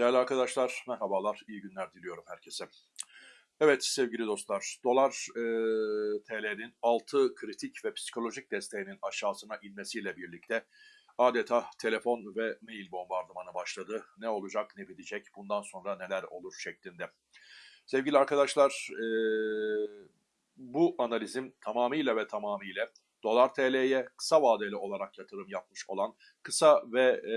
Değerli arkadaşlar, merhabalar, iyi günler diliyorum herkese. Evet sevgili dostlar, dolar e, TL'nin 6 kritik ve psikolojik desteğinin aşağısına inmesiyle birlikte adeta telefon ve mail bombardımanı başladı. Ne olacak, ne bitecek, bundan sonra neler olur şeklinde. Sevgili arkadaşlar, e, bu analizim tamamıyla ve tamamıyla dolar TL'ye kısa vadeli olarak yatırım yapmış olan kısa ve e,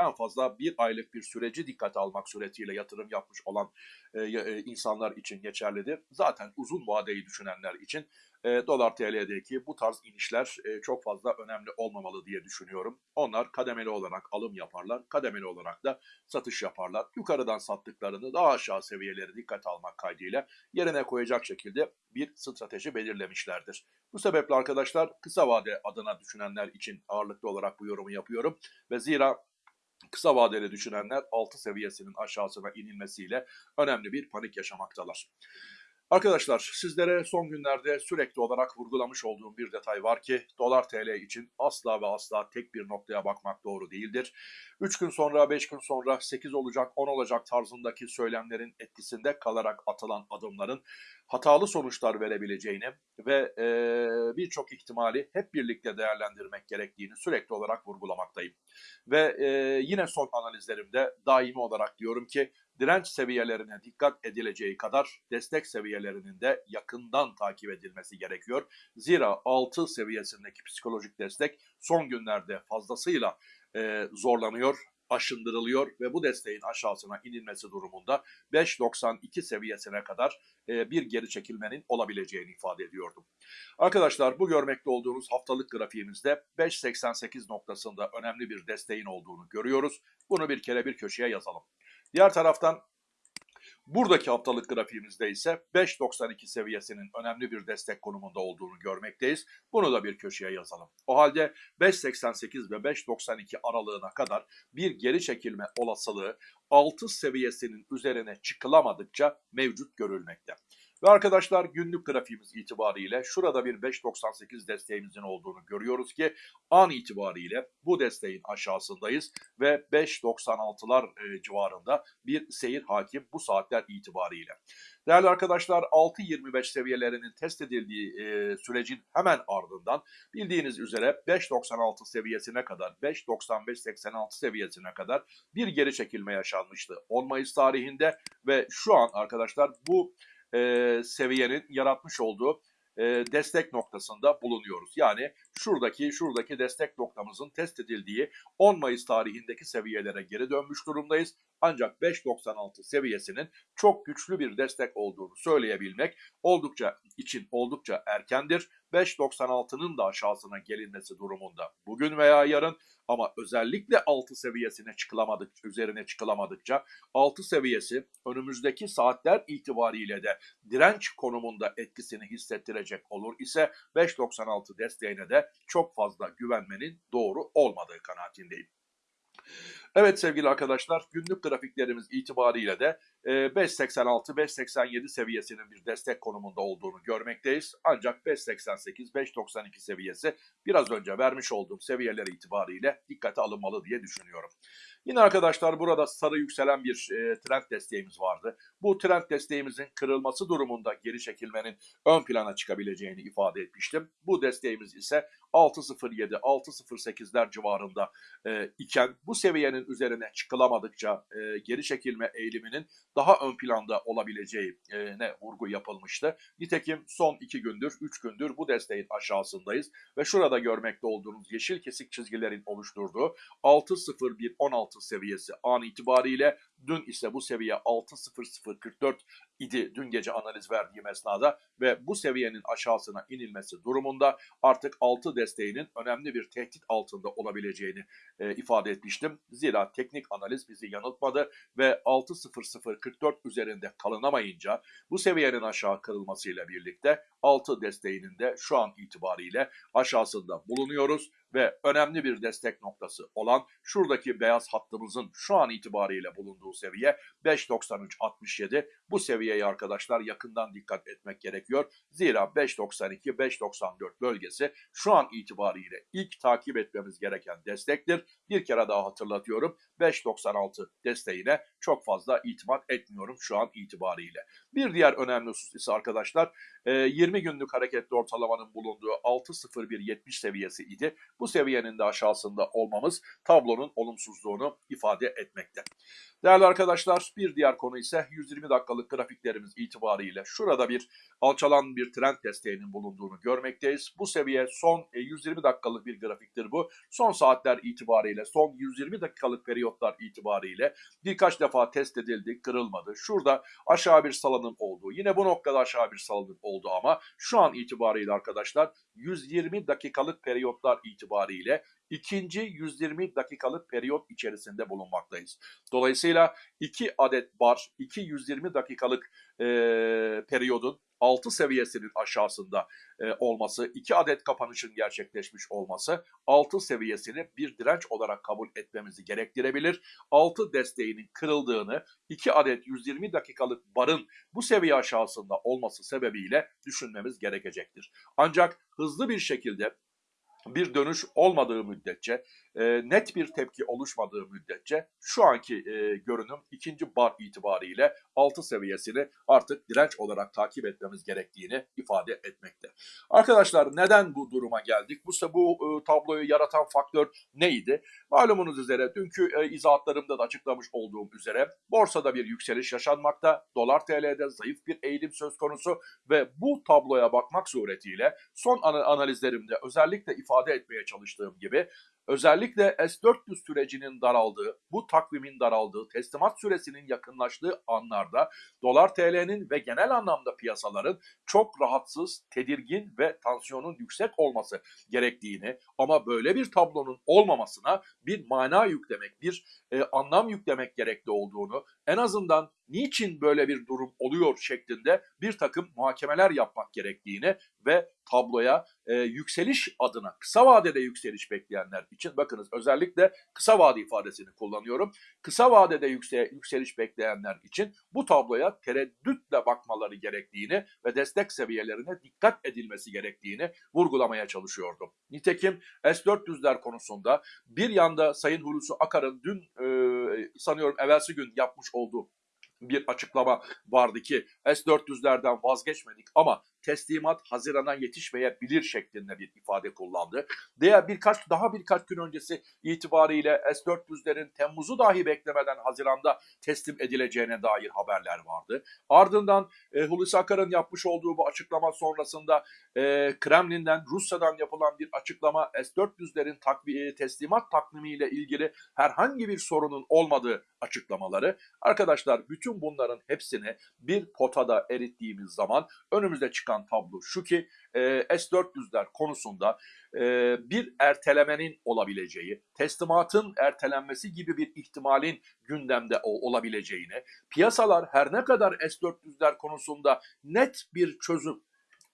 en fazla bir aylık bir süreci dikkate almak suretiyle yatırım yapmış olan e, e, insanlar için geçerlidir. Zaten uzun vadeyi düşünenler için e, dolar TL'deki bu tarz inişler e, çok fazla önemli olmamalı diye düşünüyorum. Onlar kademeli olarak alım yaparlar, kademeli olarak da satış yaparlar. Yukarıdan sattıklarını daha aşağı seviyeleri dikkate almak kaydıyla yerine koyacak şekilde bir strateji belirlemişlerdir. Bu sebeple arkadaşlar kısa vade adına düşünenler için ağırlıklı olarak bu yorumu yapıyorum ve zira kısa vadeli düşünenler 6 seviyesinin aşağısına inilmesiyle önemli bir panik yaşamaktalar. Arkadaşlar sizlere son günlerde sürekli olarak vurgulamış olduğum bir detay var ki dolar TL için asla ve asla tek bir noktaya bakmak doğru değildir. 3 gün sonra 5 gün sonra 8 olacak 10 olacak tarzındaki söylemlerin etkisinde kalarak atılan adımların hatalı sonuçlar verebileceğini ve e, birçok ihtimali hep birlikte değerlendirmek gerektiğini sürekli olarak vurgulamaktayım. Ve e, yine son analizlerimde daimi olarak diyorum ki direnç seviyelerine dikkat edileceği kadar destek seviyelerinin de yakından takip edilmesi gerekiyor. Zira 6 seviyesindeki psikolojik destek son günlerde fazlasıyla e, zorlanıyor aşındırılıyor ve bu desteğin aşağısına inilmesi durumunda 5.92 seviyesine kadar e, bir geri çekilmenin olabileceğini ifade ediyordum. Arkadaşlar bu görmekte olduğunuz haftalık grafiğimizde 5.88 noktasında önemli bir desteğin olduğunu görüyoruz. Bunu bir kere bir köşeye yazalım. Diğer taraftan Buradaki haftalık grafiğimizde ise 5.92 seviyesinin önemli bir destek konumunda olduğunu görmekteyiz. Bunu da bir köşeye yazalım. O halde 5.88 ve 5.92 aralığına kadar bir geri çekilme olasılığı 6 seviyesinin üzerine çıkılamadıkça mevcut görülmekte. Ve arkadaşlar günlük grafiğimiz itibariyle şurada bir 5.98 desteğimizin olduğunu görüyoruz ki an itibariyle bu desteğin aşağısındayız ve 5.96'lar e, civarında bir seyir hakim bu saatler itibariyle. Değerli arkadaşlar 6.25 seviyelerinin test edildiği e, sürecin hemen ardından bildiğiniz üzere 5.96 seviyesine kadar 5.95-86 seviyesine kadar bir geri çekilme yaşanmıştı 10 Mayıs tarihinde ve şu an arkadaşlar bu e, seviyenin yaratmış olduğu e, destek noktasında bulunuyoruz. Yani şuradaki şuradaki destek noktamızın test edildiği 10 Mayıs tarihindeki seviyelere geri dönmüş durumdayız. Ancak 5.96 seviyesinin çok güçlü bir destek olduğunu söyleyebilmek oldukça için oldukça erkendir. 5.96'nın da aşağısına gelinmesi durumunda bugün veya yarın ama özellikle 6 seviyesine çıkılamadık, üzerine çıkılamadıkça 6 seviyesi önümüzdeki saatler itibariyle de direnç konumunda etkisini hissettirecek olur ise 5.96 desteğine de çok fazla güvenmenin doğru olmadığı kanaatindeyim. Evet sevgili arkadaşlar günlük grafiklerimiz itibariyle de 5.86-5.87 seviyesinin bir destek konumunda olduğunu görmekteyiz. Ancak 5.88-5.92 seviyesi biraz önce vermiş olduğum seviyeler itibariyle dikkate alınmalı diye düşünüyorum. Yine arkadaşlar burada sarı yükselen bir e, trend desteğimiz vardı. Bu trend desteğimizin kırılması durumunda geri çekilmenin ön plana çıkabileceğini ifade etmiştim. Bu desteğimiz ise 6.07, 6.08'ler civarında e, iken bu seviyenin üzerine çıkılamadıkça e, geri çekilme eğiliminin daha ön planda olabileceğine vurgu yapılmıştı. Nitekim son iki gündür, üç gündür bu desteğin aşağısındayız ve şurada görmekte olduğunuz yeşil kesik çizgilerin oluşturduğu 6.01.16 seviyesi an itibariyle Dün ise bu seviye 6.0044 idi dün gece analiz verdiğim esnada ve bu seviyenin aşağısına inilmesi durumunda artık 6 desteğinin önemli bir tehdit altında olabileceğini e, ifade etmiştim. Zira teknik analiz bizi yanıltmadı ve 6.0044 üzerinde kalınamayınca bu seviyenin aşağı kırılmasıyla birlikte 6 desteğinin de şu an itibariyle aşağısında bulunuyoruz ve önemli bir destek noktası olan şuradaki beyaz hattımızın şu an itibariyle bulunduğu seviye 5.93.67. Bu seviyeyi arkadaşlar yakından dikkat etmek gerekiyor. Zira 5.92-5.94 bölgesi şu an itibariyle ilk takip etmemiz gereken destektir. Bir kere daha hatırlatıyorum 5.96 desteğine çok fazla itimat etmiyorum şu an itibariyle. Bir diğer önemli husus ise arkadaşlar 20 günlük hareketli ortalamanın bulunduğu 6.0170 seviyesi idi. Bu seviyenin de aşağısında olmamız tablonun olumsuzluğunu ifade etmekte. Değerli arkadaşlar bir diğer konu ise 120 dakikalık grafiklerimiz itibariyle şurada bir alçalan bir trend desteğinin bulunduğunu görmekteyiz. Bu seviye son 120 dakikalık bir grafiktir bu. Son saatler itibariyle son 120 dakikalık periyotlar itibariyle birkaç defa test edildi, kırılmadı. Şurada aşağı bir salınım oldu. Yine bu noktada aşağı bir salınım oldu ama şu an itibariyle arkadaşlar 120 dakikalık periyotlar itibariyle ikinci 120 dakikalık periyot içerisinde bulunmaktayız. Dolayısıyla 2 adet bar, 2 120 dakikalık e, periyodun 6 seviyesinin aşağısında e, olması, 2 adet kapanışın gerçekleşmiş olması 6 seviyesini bir direnç olarak kabul etmemizi gerektirebilir. 6 desteğinin kırıldığını 2 adet 120 dakikalık barın bu seviye aşağısında olması sebebiyle düşünmemiz gerekecektir. Ancak hızlı bir şekilde bir dönüş olmadığı müddetçe, e, net bir tepki oluşmadığı müddetçe şu anki e, görünüm ikinci bar itibariyle 6 seviyesini artık direnç olarak takip etmemiz gerektiğini ifade etmekte. Arkadaşlar neden bu duruma geldik? Bu, bu e, tabloyu yaratan faktör neydi? Malumunuz üzere dünkü e, izahatlarımda da açıklamış olduğum üzere borsada bir yükseliş yaşanmakta, dolar TL'de zayıf bir eğilim söz konusu ve bu tabloya bakmak suretiyle son analizlerimde özellikle ifade etmeye çalıştığım gibi özellikle S-400 sürecinin daraldığı, bu takvimin daraldığı, teslimat süresinin yakınlaştığı anlarda dolar TL'nin ve genel anlamda piyasaların çok rahatsız, tedirgin ve tansiyonun yüksek olması gerektiğini ama böyle bir tablonun olmamasına bir mana yüklemek, bir e, anlam yüklemek gerekli olduğunu, en azından niçin böyle bir durum oluyor şeklinde bir takım muhakemeler yapmak gerektiğini ve tabloya e, yükseliş adına kısa vadede yükseliş bekleyenler için bakınız özellikle kısa vade ifadesini kullanıyorum. Kısa vadede yükse, yükseliş bekleyenler için bu tabloya tereddütle bakmaları gerektiğini ve destek seviyelerine dikkat edilmesi gerektiğini vurgulamaya çalışıyordum. Nitekim S-400'ler konusunda bir yanda Sayın Hulusi Akar'ın dün e, sanıyorum evvelsi gün yapmış olduğu oldu bir açıklama vardı ki S-400'lerden vazgeçmedik ama teslimat Haziran'a yetişmeyebilir şeklinde bir ifade kullandı. Diğer birkaç daha birkaç gün öncesi itibariyle S-400'lerin Temmuz'u dahi beklemeden Haziran'da teslim edileceğine dair haberler vardı. Ardından e, Hulusi Akar'ın yapmış olduğu bu açıklama sonrasında e, Kremlin'den Rusya'dan yapılan bir açıklama S-400'lerin takviye teslimat takvimiyle ilgili herhangi bir sorunun olmadığı açıklamaları. Arkadaşlar bütün bunların hepsini bir potada erittiğimiz zaman önümüzde çıkan tablo şu ki e, S-400'ler konusunda e, bir ertelemenin olabileceği, teslimatın ertelenmesi gibi bir ihtimalin gündemde olabileceğini, piyasalar her ne kadar S-400'ler konusunda net bir çözüm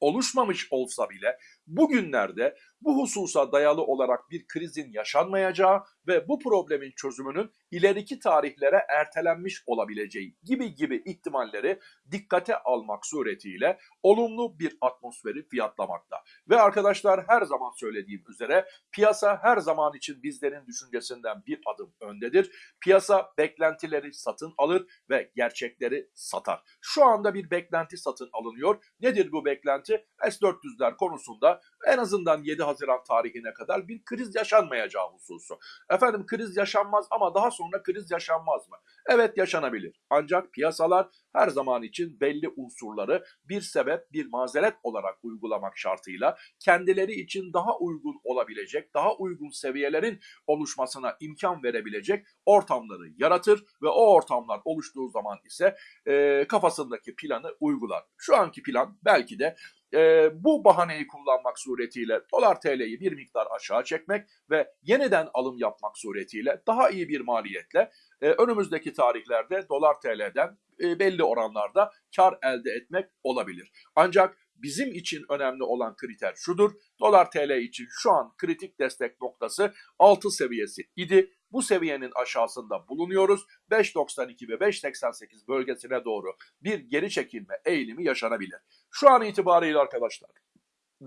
oluşmamış olsa bile bugünlerde bu hususa dayalı olarak bir krizin yaşanmayacağı ve bu problemin çözümünün ileriki tarihlere ertelenmiş olabileceği gibi gibi ihtimalleri dikkate almak suretiyle olumlu bir atmosferi fiyatlamakta. Ve arkadaşlar her zaman söylediğim üzere piyasa her zaman için bizlerin düşüncesinden bir adım öndedir. Piyasa beklentileri satın alır ve gerçekleri satar. Şu anda bir beklenti satın alınıyor. Nedir bu beklenti? S-400'ler konusunda en azından 7 Haziran tarihine kadar bir kriz yaşanmayacağı hususu. Efendim kriz yaşanmaz ama daha sonra kriz yaşanmaz mı? Evet yaşanabilir. Ancak piyasalar her zaman için belli unsurları bir sebep, bir mazeret olarak uygulamak şartıyla kendileri için daha uygun olabilecek, daha uygun seviyelerin oluşmasına imkan verebilecek ortamları yaratır ve o ortamlar oluştuğu zaman ise e, kafasındaki planı uygular. Şu anki plan belki de e, bu bahaneyi kullanmak suretiyle dolar TL'yi bir miktar aşağı çekmek ve yeniden alım yapmak suretiyle daha iyi bir maliyetle e, önümüzdeki tarihlerde dolar TL'den e, belli oranlarda kar elde etmek olabilir. Ancak bizim için önemli olan kriter şudur. Dolar TL için şu an kritik destek noktası 6 seviyesi idi. Bu seviyenin aşağısında bulunuyoruz. 5.92 ve 5.88 bölgesine doğru bir geri çekilme eğilimi yaşanabilir. Şu an itibariyle arkadaşlar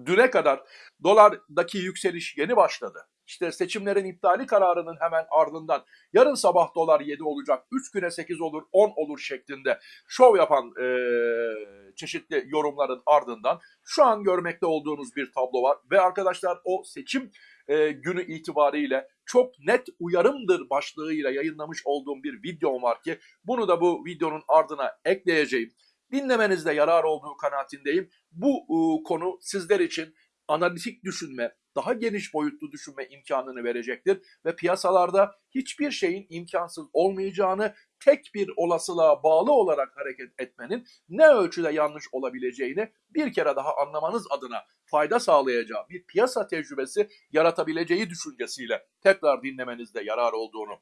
düne kadar dolardaki yükseliş yeni başladı. İşte seçimlerin iptali kararının hemen ardından yarın sabah dolar 7 olacak, 3 güne 8 olur, 10 olur şeklinde şov yapan e, çeşitli yorumların ardından şu an görmekte olduğunuz bir tablo var. Ve arkadaşlar o seçim e, günü itibariyle çok net uyarımdır başlığıyla yayınlamış olduğum bir videom var ki bunu da bu videonun ardına ekleyeceğim. Dinlemenizde yarar olduğu kanaatindeyim. Bu e, konu sizler için analitik düşünme, daha geniş boyutlu düşünme imkanını verecektir ve piyasalarda hiçbir şeyin imkansız olmayacağını, tek bir olasılığa bağlı olarak hareket etmenin ne ölçüde yanlış olabileceğini bir kere daha anlamanız adına fayda sağlayacağı bir piyasa tecrübesi yaratabileceği düşüncesiyle tekrar dinlemenizde yarar olduğunu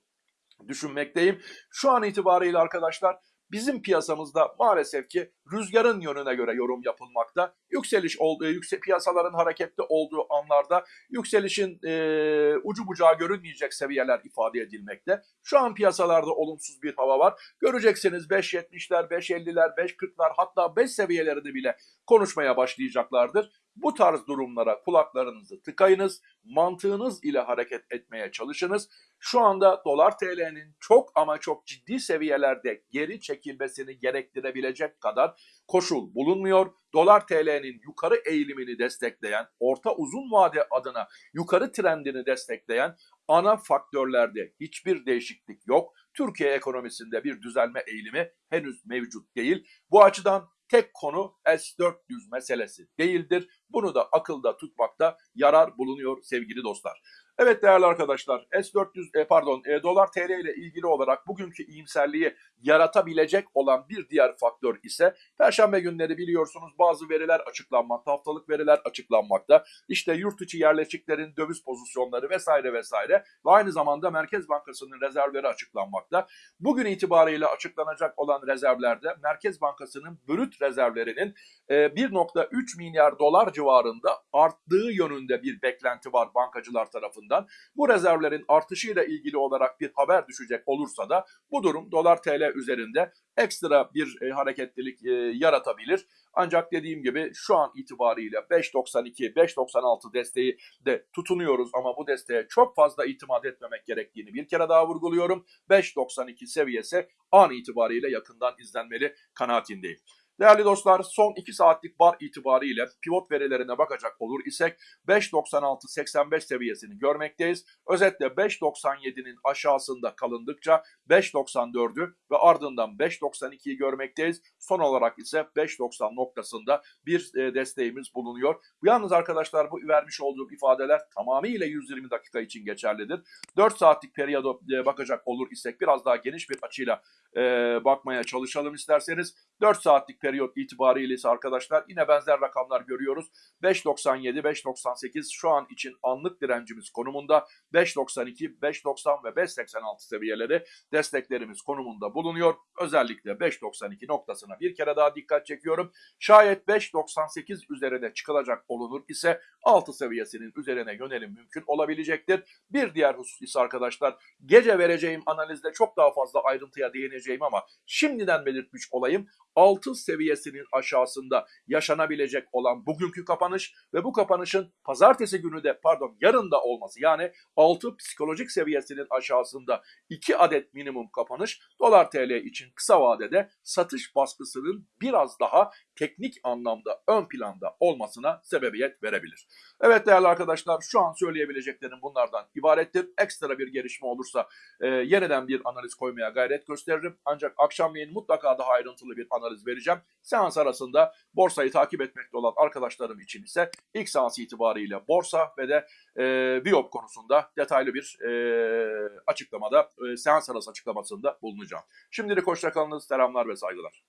düşünmekteyim. Şu an itibariyle arkadaşlar bizim piyasamızda maalesef ki rüzgarın yönüne göre yorum yapılmakta. Yükseliş olduğu, yüksek piyasaların hareketli olduğu anlarda yükselişin e, ucu bucağı görünmeyecek seviyeler ifade edilmekte. Şu an piyasalarda olumsuz bir hava var. Göreceksiniz 5.70'ler, 5.50'ler, 5.40'lar hatta 5 seviyelerini bile konuşmaya başlayacaklardır. Bu tarz durumlara kulaklarınızı tıkayınız, mantığınız ile hareket etmeye çalışınız. Şu anda dolar TL'nin çok ama çok ciddi seviyelerde geri çekilmesini gerektirebilecek kadar koşul bulunmuyor. Dolar TL'nin yukarı eğilimini destekleyen, orta uzun vade adına yukarı trendini destekleyen ana faktörlerde hiçbir değişiklik yok. Türkiye ekonomisinde bir düzelme eğilimi henüz mevcut değil. Bu açıdan tek konu S-400 meselesi değildir. Bunu da akılda tutmakta yarar bulunuyor sevgili dostlar. Evet değerli arkadaşlar S400 e, pardon e, dolar TL ile ilgili olarak bugünkü iyimserliği yaratabilecek olan bir diğer faktör ise perşembe günleri biliyorsunuz bazı veriler açıklanmakta, haftalık veriler açıklanmakta. İşte yurt içi yerleşiklerin döviz pozisyonları vesaire vesaire ve aynı zamanda Merkez Bankası'nın rezervleri açıklanmakta. Bugün itibariyle açıklanacak olan rezervlerde Merkez Bankası'nın brüt rezervlerinin e, 1.3 milyar dolar civarında arttığı yönünde bir beklenti var bankacılar tarafından. Bu rezervlerin artışıyla ilgili olarak bir haber düşecek olursa da bu durum dolar TL üzerinde ekstra bir e, hareketlilik e, yaratabilir. Ancak dediğim gibi şu an itibariyle 5.92, 5.96 desteği de tutunuyoruz ama bu desteğe çok fazla itimat etmemek gerektiğini bir kere daha vurguluyorum. 5.92 seviyesi an itibariyle yakından izlenmeli kanaatindeyim. Değerli dostlar son 2 saatlik bar itibariyle pivot verilerine bakacak olur isek 5.96-85 seviyesini görmekteyiz. Özetle 5.97'nin aşağısında kalındıkça 5.94'ü ve ardından 5.92'yi görmekteyiz. Son olarak ise 5.90 noktasında bir e, desteğimiz bulunuyor. Yalnız arkadaşlar bu vermiş olduğum ifadeler tamamıyla 120 dakika için geçerlidir. 4 saatlik periyoda e, bakacak olur isek biraz daha geniş bir açıyla e, bakmaya çalışalım isterseniz. 4 saatlik periyot itibariyle ise arkadaşlar yine benzer rakamlar görüyoruz. 5.97, 5.98 şu an için anlık direncimiz konumunda. 5.92, 5.90 ve 5.86 seviyeleri desteklerimiz konumunda bulunuyor. Özellikle 5.92 noktasına bir kere daha dikkat çekiyorum. Şayet 5.98 üzerine çıkılacak olunur ise 6 seviyesinin üzerine yönelim mümkün olabilecektir. Bir diğer husus ise arkadaşlar gece vereceğim analizde çok daha fazla ayrıntıya değineceğim ama şimdiden belirtmiş olayım. 6 seviyesinin aşağısında yaşanabilecek olan bugünkü kapanış ve bu kapanışın pazartesi günü de pardon yarın da olması yani 6 psikolojik seviyesinin aşağısında 2 adet minimum kapanış dolar TL için kısa vadede satış baskısının biraz daha teknik anlamda ön planda olmasına sebebiyet verebilir. Evet değerli arkadaşlar şu an söyleyebileceklerim bunlardan ibarettir. Ekstra bir gelişme olursa e, yeniden bir analiz koymaya gayret gösteririm. Ancak akşamleyin mutlaka daha ayrıntılı bir analiz vereceğim. Seans arasında borsayı takip etmekte olan arkadaşlarım için ise ilk seans itibariyle borsa ve de e, Biop konusunda detaylı bir e, açıklamada, e, seans arası açıklamasında bulunacağım. Şimdilik hoşçakalınız, selamlar ve saygılar.